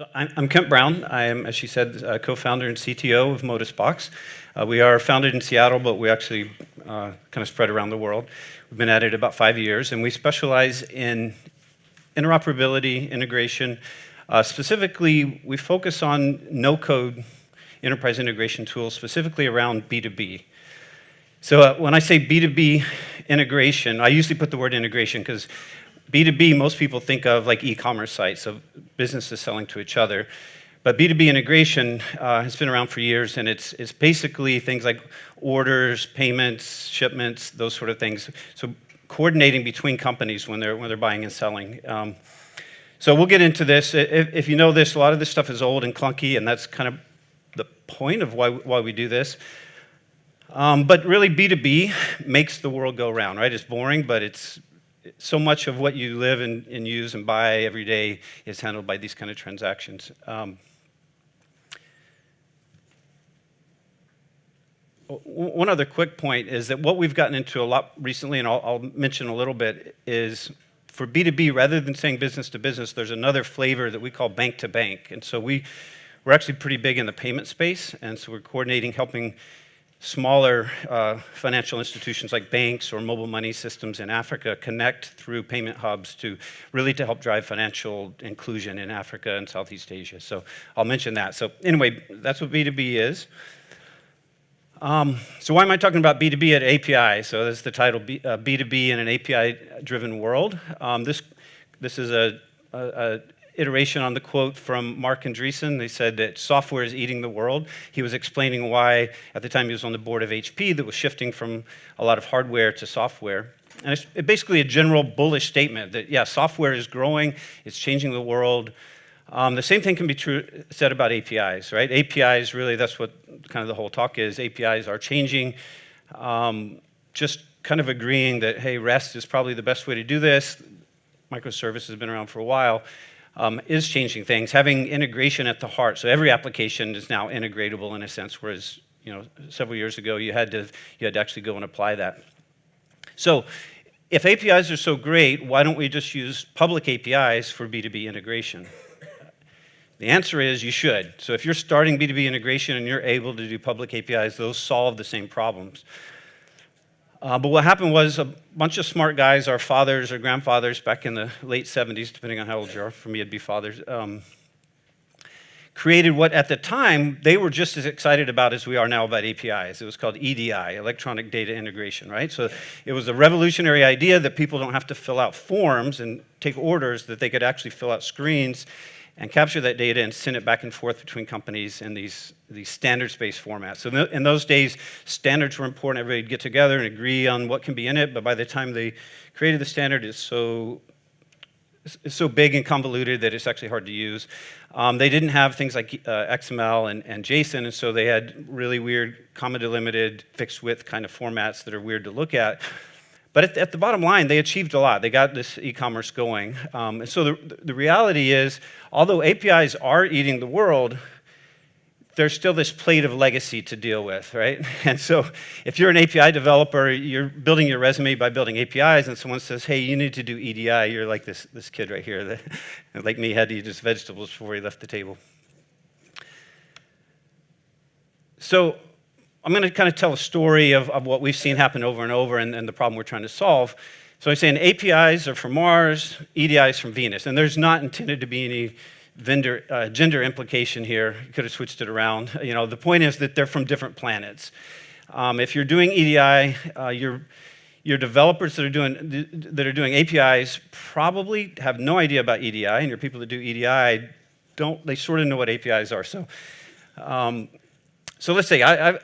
So I'm, I'm, Kent Brown. I am, as she said, uh, co-founder and CTO of ModusBox. Uh, we are founded in Seattle, but we actually uh, kind of spread around the world. We've been at it about five years, and we specialize in interoperability, integration. Uh, specifically, we focus on no-code enterprise integration tools, specifically around B2B. So uh, when I say B2B integration, I usually put the word integration because B2B, most people think of like e-commerce sites, of businesses selling to each other. But B2B integration uh, has been around for years, and it's, it's basically things like orders, payments, shipments, those sort of things. So coordinating between companies when they're, when they're buying and selling. Um, so we'll get into this. If, if, you know this, a lot of this stuff is old and clunky, and that's kind of the point of why, why we do this. Um, but really, B2B makes the world go round, right? It's boring, but it's so much of what you live and, and, use and buy every day is handled by these kind of transactions. Um, one other quick point is that what we've gotten into a lot recently, and I'll, I'll mention a little bit, is for B2B, rather than saying business to business, there's another flavor that we call bank to bank. And so we, we're actually pretty big in the payment space, and so we're coordinating, helping smaller uh, financial institutions like banks or mobile money systems in Africa connect through payment hubs to really to help drive financial inclusion in Africa and Southeast Asia. So I'll mention that. So anyway, that's what B2B is. Um, so why am I talking about B2B at API? So that's the title, B, uh, B2B in an API-driven world. Um, this, this is a, a, a iteration on the quote from Marc Andreessen. They said that software is eating the world. He was explaining why, at the time he was on the board of HP, that was shifting from a lot of hardware to software. And it's basically a general bullish statement that, yeah, software is growing, it's changing the world. Um, the same thing can be true said about APIs, right? APIs, really, that's what kind of the whole talk is. APIs are changing. Um, just kind of agreeing that, hey, REST is probably the best way to do this. Microservice has been around for a while um, is changing things, having integration at the heart. So every application is now integratable in a sense, whereas you know, several years ago you had, to, you had to actually go and apply that. So if APIs are so great, why don't we just use public APIs for B2B integration? The answer is you should. So if you're starting B2B integration and you're able to do public APIs, those solve the same problems. Uh, but what happened was a bunch of smart guys, our fathers or grandfathers back in the late 70s, depending on how old you are, for me it'd be fathers, um, created what at the time they were just as excited about as we are now about APIs. It was called EDI, Electronic Data Integration, right? So it was a revolutionary idea that people don't have to fill out forms and take orders, that they could actually fill out screens and capture that data and send it back and forth between companies in these, these standards-based formats. So in those days, standards were important. Everybody would get together and agree on what can be in it, but by the time they created the standard, it's so, it's so big and convoluted that it's actually hard to use. Um, they didn't have things like uh, XML and, and JSON, and so they had really weird comma delimited, fixed width kind of formats that are weird to look at. But at the, at the, bottom line, they achieved a lot. They got this e-commerce going. Um, and so the, the reality is, although APIs are eating the world, there's still this plate of legacy to deal with, right? And so if you're an API developer, you're building your resume by building APIs, and someone says, hey, you need to do EDI, you're like this, this kid right here that, like me, had to eat his vegetables before he left the table. So I'm going to kind of tell a story of, of what we've seen happen over and over and, and the problem we're trying to solve. So I'm saying APIs are from Mars, EDIs from Venus, and there's not intended to be any vendor, uh, gender implication here. You could have switched it around. You know, the point is that they're from different planets. Um, if you're doing EDI, uh, your, your developers that are, doing, that are doing APIs probably have no idea about EDI, and your people that do EDI don't, they sort of know what APIs are. So, um, so let's say I, I,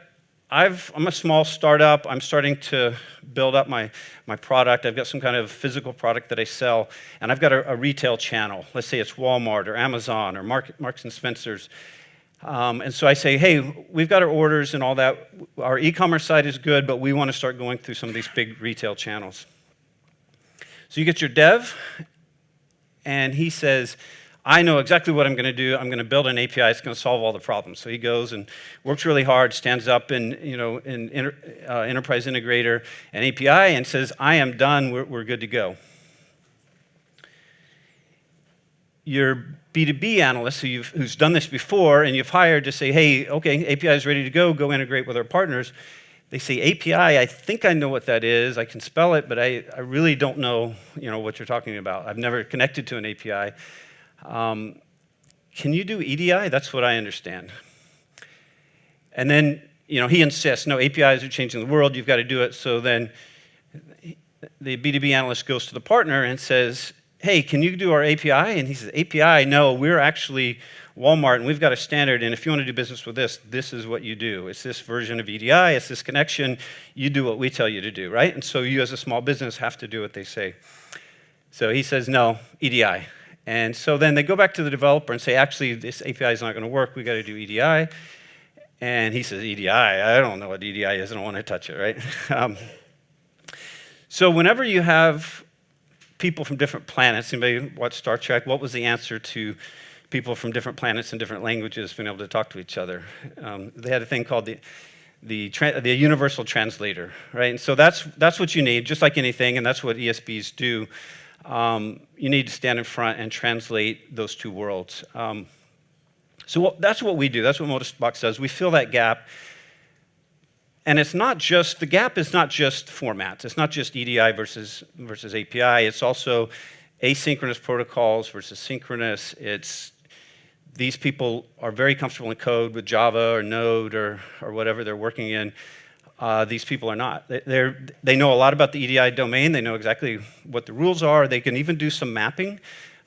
I've, I'm a small startup. I'm starting to build up my, my product. I've got some kind of physical product that I sell, and I've got a, a retail channel. Let's say it's Walmart or Amazon or Mark, Marks and Spencer's. Um, and so I say, hey, we've got our orders and all that. Our e-commerce site is good, but we want to start going through some of these big retail channels. So you get your dev, and he says, I know exactly what I'm going to do. I'm going to build an API. It's going to solve all the problems. So he goes and works really hard, stands up in, you know, in inter, uh, Enterprise Integrator and API and says, I am done. We're, we're good to go. your B2B analyst who who's done this before and you've hired to say, hey, okay, API is ready to go, go integrate with our partners. They say API, I think I know what that is. I can spell it, but I, I really don't know, you know what you're talking about. I've never connected to an API. Um, can you do EDI? That's what I understand. And then, you know, he insists, no, APIs are changing the world, you've got to do it. So then the B2B analyst goes to the partner and says, hey, can you do our API? And he says, API, no, we're actually Walmart and we've got a standard and if you want to do business with this, this is what you do. It's this version of EDI, it's this connection, you do what we tell you to do, right? And so you as a small business have to do what they say. So he says, no, EDI. And so then they go back to the developer and say, actually, this API is not going to work, we got to do EDI. And he says, EDI, I don't know what EDI is, I don't want to touch it, right? um, so whenever you have people from different planets, anybody watch Star Trek? What was the answer to people from different planets and different languages being able to talk to each other? Um, they had a thing called the the, the universal translator, right? And so that's, that's what you need, just like anything, and that's what ESBs do. Um, you need to stand in front and translate those two worlds. Um, so what, that's what we do. That's what ModusBox does. We fill that gap. And it's not just, the gap is not just formats. It's not just EDI versus, versus API. It's also asynchronous protocols versus synchronous. It's these people are very comfortable in code with Java or Node or, or whatever they're working in. Uh, these people are not. They, they know a lot about the EDI domain. They know exactly what the rules are. They can even do some mapping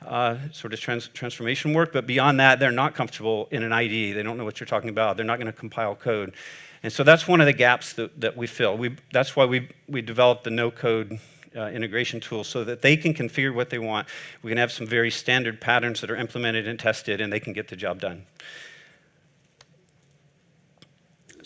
uh, sort of trans transformation work, but beyond that, they're not comfortable in an IDE. They don't know what you're talking about. They're not going to compile code. And so that's one of the gaps that, that we fill. We, that's why we, we developed the no-code uh, integration tool so that they can configure what they want. We can have some very standard patterns that are implemented and tested, and they can get the job done.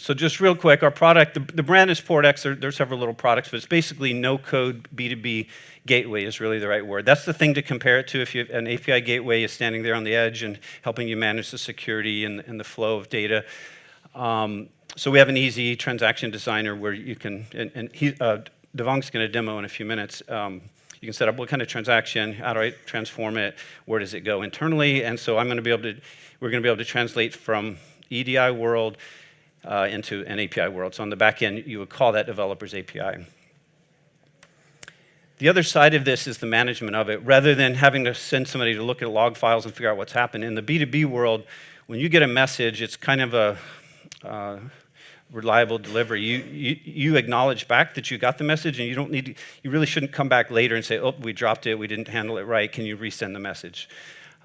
So just real quick, our product, the, the brand is PortX. There, there's several little products, but it's basically no-code B2B gateway is really the right word. That's the thing to compare it to if you, have an API gateway is standing there on the edge and helping you manage the security and, and the flow of data. Um, so we have an easy transaction designer where you can, and, and he, uh, Devang's going to demo in a few minutes. Um, you can set up what kind of transaction, how do I transform it, where does it go internally, and so I'm going to be able to, we're going to be able to translate from EDI world uh, into an API world. So on the back end, you would call that developer's API. The other side of this is the management of it. Rather than having to send somebody to look at log files and figure out what's happened, in the B2B world, when you get a message, it's kind of a uh, reliable delivery. You, you, you, acknowledge back that you got the message and you don't need to, you really shouldn't come back later and say, oh, we dropped it, we didn't handle it right, can you resend the message?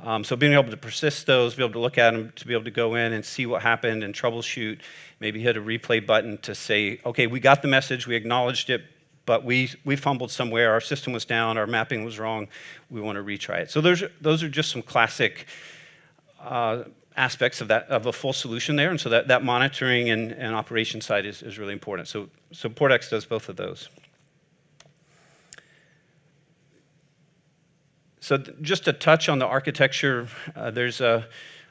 Um, so being able to persist those, be able to look at them, to be able to go in and see what happened and troubleshoot, maybe hit a replay button to say, okay, we got the message, we acknowledged it, but we, we fumbled somewhere, our system was down, our mapping was wrong, we want to retry it. So those those are just some classic uh, aspects of that of a full solution there, and so that, that monitoring and, and operation side is, is really important. So, so PortX does both of those. So just to touch on the architecture, uh, there's a,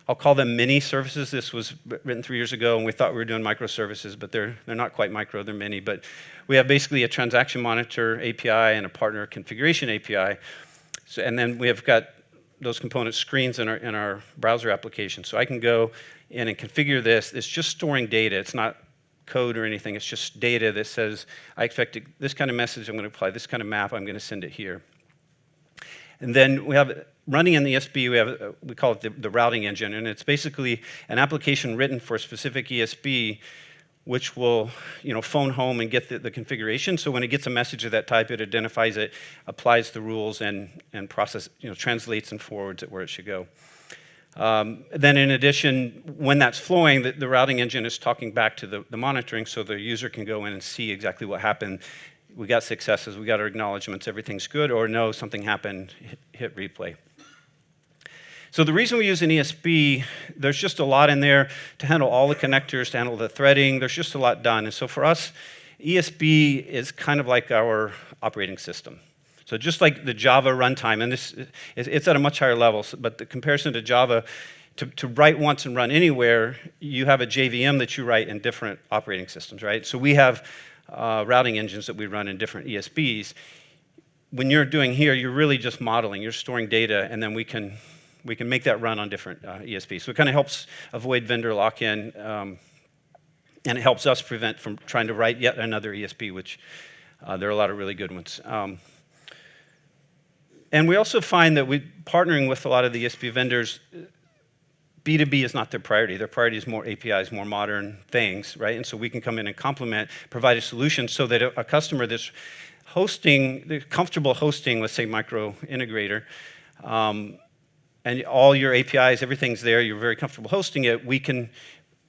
I'll call them mini services. This was written three years ago, and we thought we were doing microservices, but they're, they're not quite micro, they're mini. But we have basically a transaction monitor API and a partner configuration API. So, and then we have got those component screens in our, in our browser application. So I can go in and configure this. It's just storing data. It's not code or anything. It's just data that says, I expect this kind of message, I'm going to apply this kind of map, I'm going to send it here. And then we have running in the ESB, we have we call it the, the, routing engine, and it's basically an application written for a specific ESB, which will you know phone home and get the, the configuration. So when it gets a message of that type, it identifies it, applies the rules, and and process you know translates and forwards it where it should go. Um, then in addition, when that's flowing, the, the, routing engine is talking back to the, the monitoring so the user can go in and see exactly what happened we got successes, we got our acknowledgments, everything's good, or no, something happened, hit, hit replay. So the reason we use an ESB, there's just a lot in there to handle all the connectors, to handle the threading, there's just a lot done. And so for us, ESB is kind of like our operating system. So just like the Java runtime, and this it's at a much higher level, but the comparison to Java, to, to, write once and run anywhere, you have a JVM that you write in different operating systems, right? So we have uh, routing engines that we run in different ESBs. When you're doing here, you're really just modeling. You're storing data, and then we can, we can make that run on different uh, ESBs. So it kind of helps avoid vendor lock-in, um, and it helps us prevent from trying to write yet another ESB, which uh, there are a lot of really good ones. Um, and we also find that we partnering with a lot of the ESB vendors, B2B is not their priority. Their priority is more APIs, more modern things, right? And so we can come in and complement, provide a solution so that a, customer that's hosting, comfortable hosting, let's say micro integrator, um, and all your APIs, everything's there, you're very comfortable hosting it, we can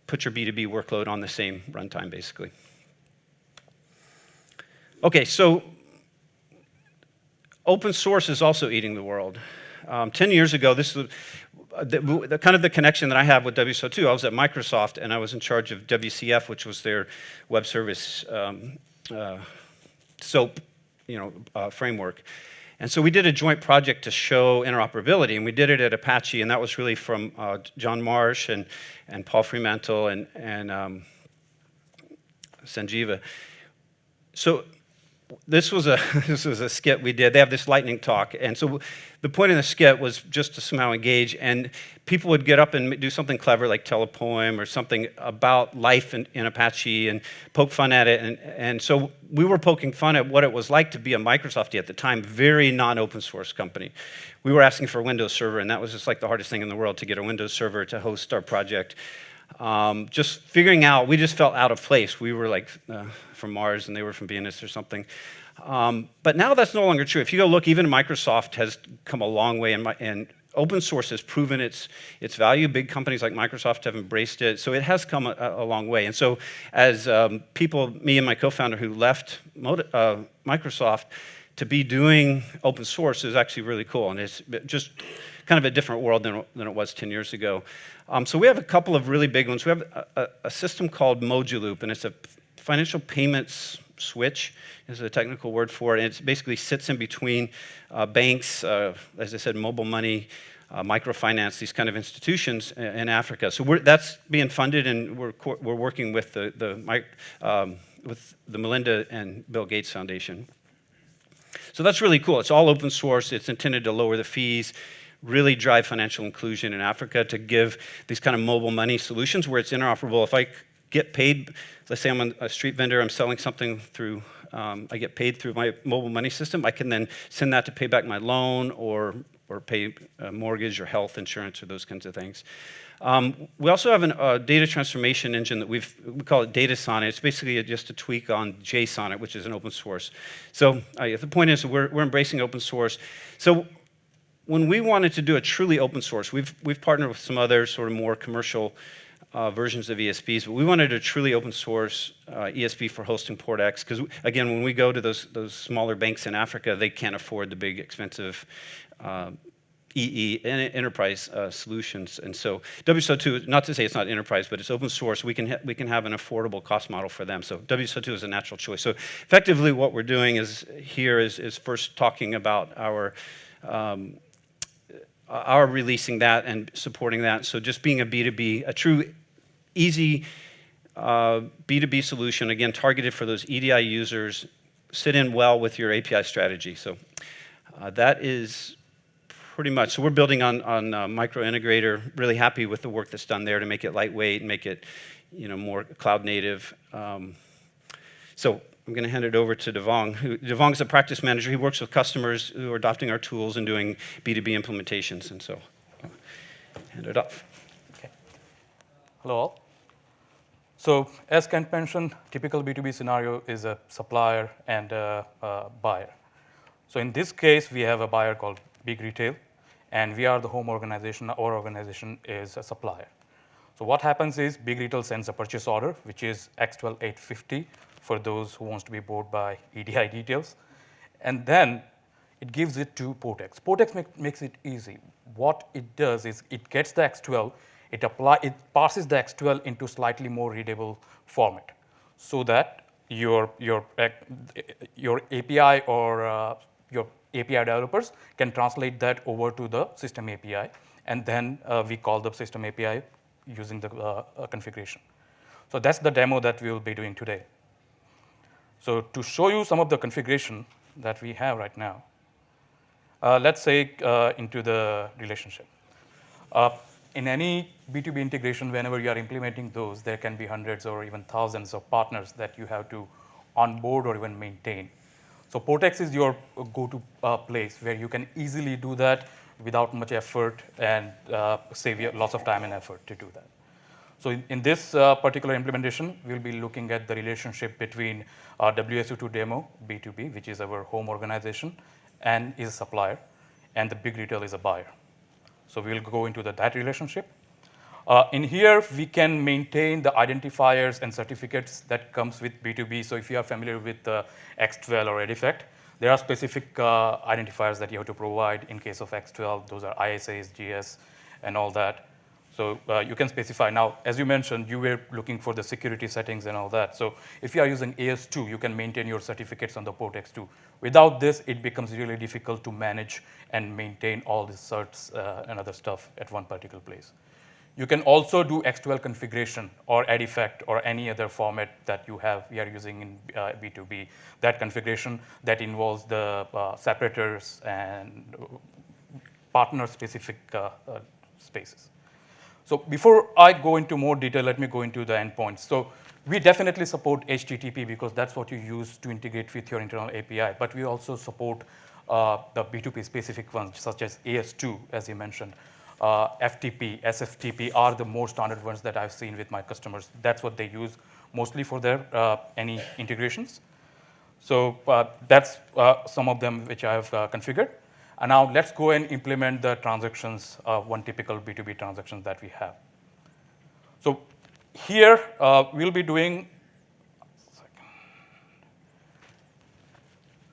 put your B2B workload on the same runtime, basically. Okay, so open source is also eating the world. Um, 10 years ago, this was the, the, kind of the connection that I have with WSO2. I was at Microsoft and I was in charge of WCF, which was their web service um, uh, SOAP you know, uh, framework. And so we did a joint project to show interoperability, and we did it at Apache, and that was really from uh, John Marsh and, and Paul Fremantle and, and um, Sanjiva. So this was a this was a skit we did. They have this lightning talk, and so the point of the skit was just to somehow engage, and people would get up and do something clever like tell a poem or something about life in, in Apache and poke fun at it, and and so we were poking fun at what it was like to be a Microsoft at the time, very non-open source company. We were asking for a Windows server, and that was just like the hardest thing in the world to get a Windows server to host our project um, just figuring out, we just felt out of place. We were like uh, from Mars and they were from Venus or something. Um, but now that's no longer true. If you go look, even Microsoft has come a long way and, and open source has proven its, its value. Big companies like Microsoft have embraced it. So it has come a, a long way. And so as um, people, me and my co-founder who left uh, Microsoft to be doing open source is actually really cool. And it's just kind of a different world than, than it was 10 years ago. Um, so we have a couple of really big ones. We have a, a, a system called Mojaloop, and it's a financial payments switch is a technical word for it. And it basically sits in between uh, banks, uh, as I said, mobile money, uh, microfinance, these kind of institutions in, in Africa. So that's being funded, and we're, we're working with the, the, um, with the Melinda and Bill Gates Foundation. So that's really cool. It's all open source. It's intended to lower the fees really drive financial inclusion in Africa to give these kind of mobile money solutions where it's interoperable. If I get paid, let's say I'm a street vendor, I'm selling something through, um, I get paid through my mobile money system, I can then send that to pay back my loan or, or pay a mortgage or health insurance or those kinds of things. Um, we also have a uh, data transformation engine that we've, we call it DataSonnet. It's basically just a tweak on Jsonnet, which is an open source. So uh, the point is we're, we're embracing open source. So when we wanted to do a truly open source, we've, we've partnered with some other sort of more commercial uh, versions of ESBs, but we wanted a truly open source uh, ESB for hosting PortX, because again, when we go to those, those smaller banks in Africa, they can't afford the big expensive uh, EE, enterprise uh, solutions. And so WSO2, not to say it's not enterprise, but it's open source. We can, we can have an affordable cost model for them. So WSO2 is a natural choice. So effectively what we're doing is here is, is first talking about our um, are releasing that and supporting that. So just being a B2B, a true easy uh, B2B solution, again, targeted for those EDI users, sit in well with your API strategy. So uh, that is pretty much. So we're building on, on uh, Micro Integrator, really happy with the work that's done there to make it lightweight and make it you know, more cloud native. Um, so I'm going to hand it over to Devang. Who, Devang is a practice manager. He works with customers who are adopting our tools and doing B2B implementations. And so, I'll hand it off. Okay. Hello all. So as Kent mentioned, typical B2B scenario is a supplier and a, a buyer. So in this case, we have a buyer called Big Retail, and we are the home organization. Our organization is a supplier. So what happens is Big Retail sends a purchase order, which is X12850 for those who wants to be bought by EDI details. And then it gives it to PortX. PortX make, makes it easy. What it does is it gets the X12, it, apply, it passes the X12 into slightly more readable format so that your, your, your API or uh, your API developers can translate that over to the system API. And then uh, we call the system API using the uh, uh, configuration. So that's the demo that we will be doing today. So to show you some of the configuration that we have right now, uh, let's say uh, into the relationship. Uh, in any B2B integration, whenever you are implementing those, there can be hundreds or even thousands of partners that you have to onboard or even maintain. So PortX is your go-to uh, place where you can easily do that without much effort and uh, save you lots of time and effort to do that. So in, in this uh, particular implementation, we'll be looking at the relationship between our WSO2 demo, B2B, which is our home organization, and is a supplier, and the big retail is a buyer. So we'll go into the, that relationship. Uh, in here, we can maintain the identifiers and certificates that comes with B2B. So if you are familiar with uh, X12 or Edifact, there are specific uh, identifiers that you have to provide in case of X12. Those are ISAs, GS, and all that. So uh, you can specify. Now, as you mentioned, you were looking for the security settings and all that. So if you are using AS2, you can maintain your certificates on the port X2. Without this, it becomes really difficult to manage and maintain all the certs uh, and other stuff at one particular place. You can also do X12 configuration or Edifact or any other format that you have, we are using in uh, B2B. That configuration that involves the uh, separators and partner-specific uh, uh, spaces. So before I go into more detail, let me go into the endpoints. So we definitely support HTTP because that's what you use to integrate with your internal API, but we also support uh, the B2B specific ones, such as AS2, as you mentioned. Uh, FTP, SFTP are the more standard ones that I've seen with my customers. That's what they use mostly for their uh, any integrations. So uh, that's uh, some of them which I have uh, configured. And now let's go and implement the transactions, uh, one typical B2B transaction that we have. So here uh, we'll be doing,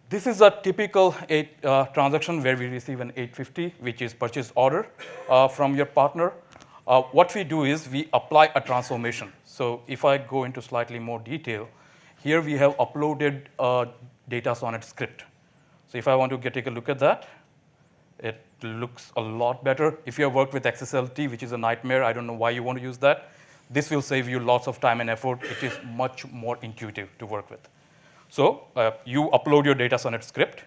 this is a typical eight, uh, transaction where we receive an 850, which is purchase order uh, from your partner. Uh, what we do is we apply a transformation. So if I go into slightly more detail, here we have uploaded a DataSonnet script. So if I want to get, take a look at that, it looks a lot better. If you have worked with XSLT, which is a nightmare, I don't know why you want to use that. This will save you lots of time and effort. It is much more intuitive to work with. So uh, you upload your DataSonnet script,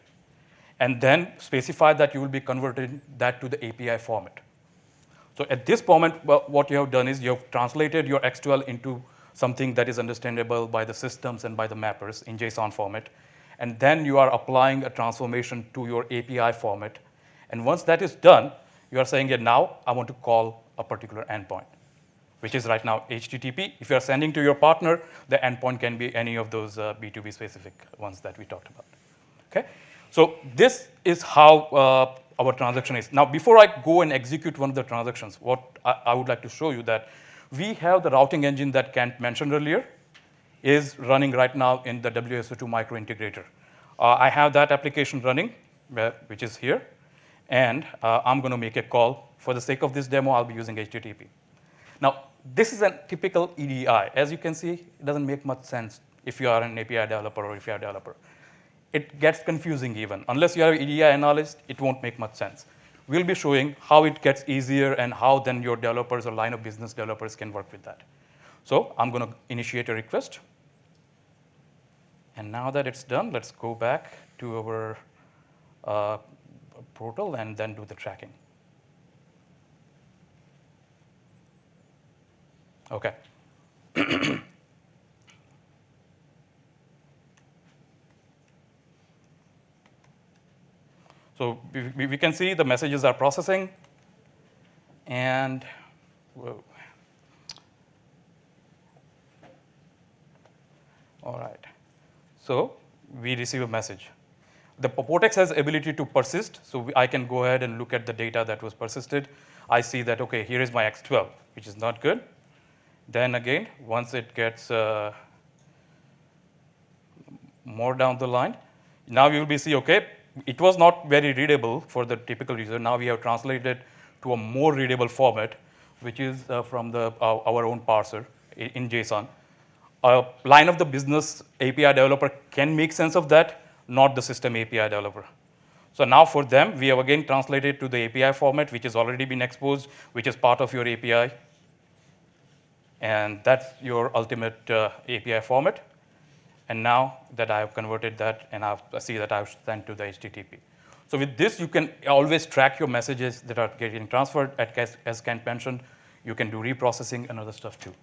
and then specify that you will be converting that to the API format. So at this moment, well, what you have done is you have translated your X12 into something that is understandable by the systems and by the mappers in JSON format. And then you are applying a transformation to your API format and once that is done, you are saying, yeah, now I want to call a particular endpoint, which is right now HTTP. If you are sending to your partner, the endpoint can be any of those uh, B2B specific ones that we talked about. Okay? So this is how uh, our transaction is. Now, before I go and execute one of the transactions, what I, I would like to show you that we have the routing engine that Kent mentioned earlier is running right now in the WSO2 micro integrator. Uh, I have that application running, uh, which is here and uh, I'm going to make a call. For the sake of this demo, I'll be using HTTP. Now, this is a typical EDI. As you can see, it doesn't make much sense if you are an API developer or if you are a developer. It gets confusing even. Unless you are an EDI analyst, it won't make much sense. We'll be showing how it gets easier and how then your developers or line of business developers can work with that. So I'm going to initiate a request. And now that it's done, let's go back to our uh, portal and then do the tracking. Okay. so we, we, can see the messages are processing and whoa. All right. So we receive a message the PortX has ability to persist, so I can go ahead and look at the data that was persisted. I see that, okay, here is my X12, which is not good. Then again, once it gets uh, more down the line, now you will be see, okay, it was not very readable for the typical user. Now we have translated to a more readable format, which is uh, from the, uh, our own parser in, in JSON. A line of the business API developer can make sense of that, not the system API developer. So now for them, we have again translated to the API format, which has already been exposed, which is part of your API. And that's your ultimate uh, API format. And now that I have converted that, and I've, I see that I've sent to the HTTP. So with this, you can always track your messages that are getting transferred. At, as, as Kent mentioned, you can do reprocessing and other stuff too.